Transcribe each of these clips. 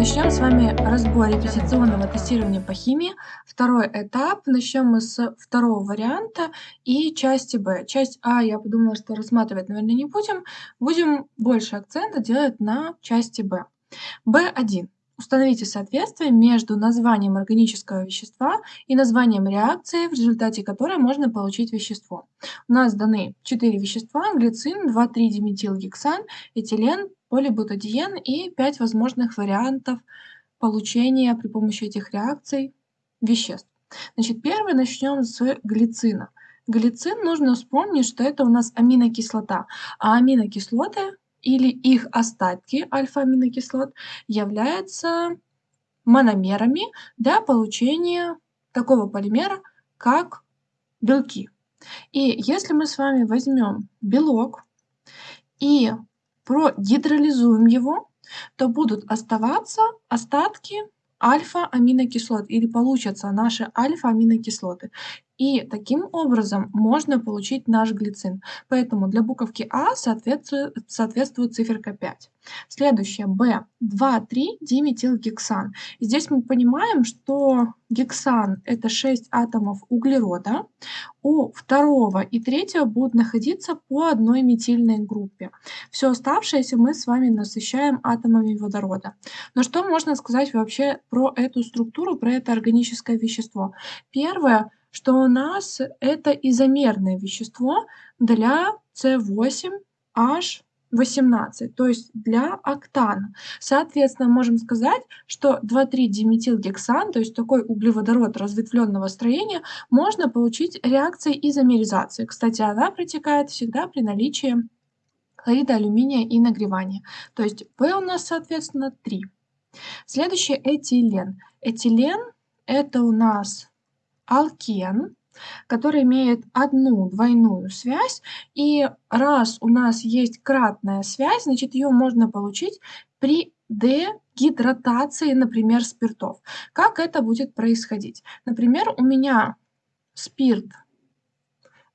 Начнем с вами разбор репетиционного тестирования по химии. Второй этап. Начнем мы с второго варианта и части Б. Часть А я подумала, что рассматривать, наверное, не будем. Будем больше акцента делать на части Б. Б1. Установите соответствие между названием органического вещества и названием реакции, в результате которой можно получить вещество. У нас даны 4 вещества, глицин, 2,3-диметилгексан, этилен, полибутадиен и 5 возможных вариантов получения при помощи этих реакций веществ. Значит, первый начнем с глицина. Глицин нужно вспомнить, что это у нас аминокислота, а аминокислоты или их остатки альфа-аминокислот являются мономерами для получения такого полимера, как белки. И если мы с вами возьмем белок и прогидролизуем его, то будут оставаться остатки альфа-аминокислот или получатся наши альфа-аминокислоты. И таким образом можно получить наш глицин. Поэтому для буковки А соответствует, соответствует циферка 5. Следующее Б. 2,3 диметилгексан. Здесь мы понимаем, что гексан это 6 атомов углерода. У второго и третьего будут находиться по одной метильной группе. Все оставшееся мы с вами насыщаем атомами водорода. Но что можно сказать вообще про эту структуру, про это органическое вещество? Первое что у нас это изомерное вещество для С8H18, то есть для октана. Соответственно, можем сказать, что 2,3-диметилгексан, то есть такой углеводород разветвленного строения, можно получить реакцией изомеризации. Кстати, она протекает всегда при наличии хлорида алюминия и нагревания. То есть P у нас, соответственно, 3. Следующий этилен. Этилен это у нас алкен, который имеет одну двойную связь. И раз у нас есть кратная связь, значит, ее можно получить при дегидратации, например, спиртов. Как это будет происходить? Например, у меня спирт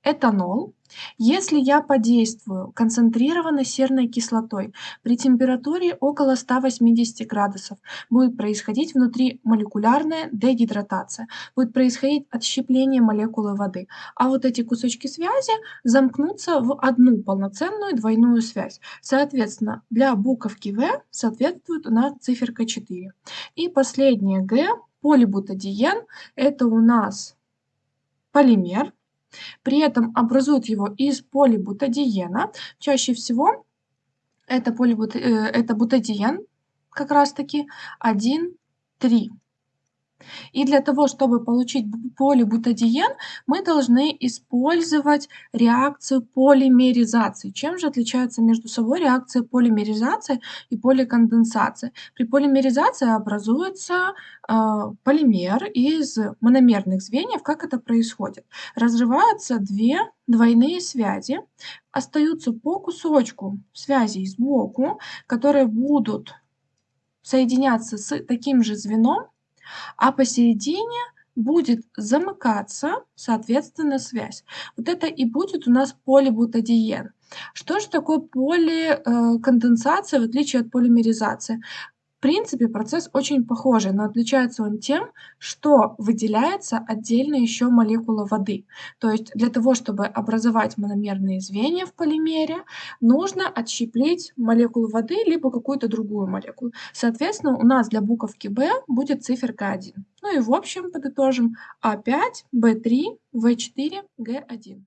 этанол. Если я подействую концентрированной серной кислотой при температуре около 180 градусов, будет происходить внутри молекулярная дегидратация, будет происходить отщепление молекулы воды, а вот эти кусочки связи замкнутся в одну полноценную двойную связь. Соответственно, для буковки В соответствует у нас циферка 4. И последнее Г, полибутадиен, это у нас полимер, при этом образуют его из полибутадиена. Чаще всего это, полибут... Э, это бутадиен как раз-таки 1,3. И для того, чтобы получить полибутадиен, мы должны использовать реакцию полимеризации. Чем же отличаются между собой реакции полимеризации и поликонденсации? При полимеризации образуется э, полимер из мономерных звеньев. Как это происходит? Разрываются две двойные связи, остаются по кусочку связей сбоку, которые будут соединяться с таким же звеном, а посередине будет замыкаться, соответственно, связь. Вот это и будет у нас полибутадиен. Что же такое поликонденсация в отличие от полимеризации? Принципе, процесс очень похожий, но отличается он тем, что выделяется отдельно еще молекула воды. То есть для того, чтобы образовать мономерные звенья в полимере, нужно отщеплить молекулу воды либо какую-то другую молекулу. Соответственно, у нас для буковки B будет циферка 1. Ну и в общем подытожим А5, В3, В4, Г1.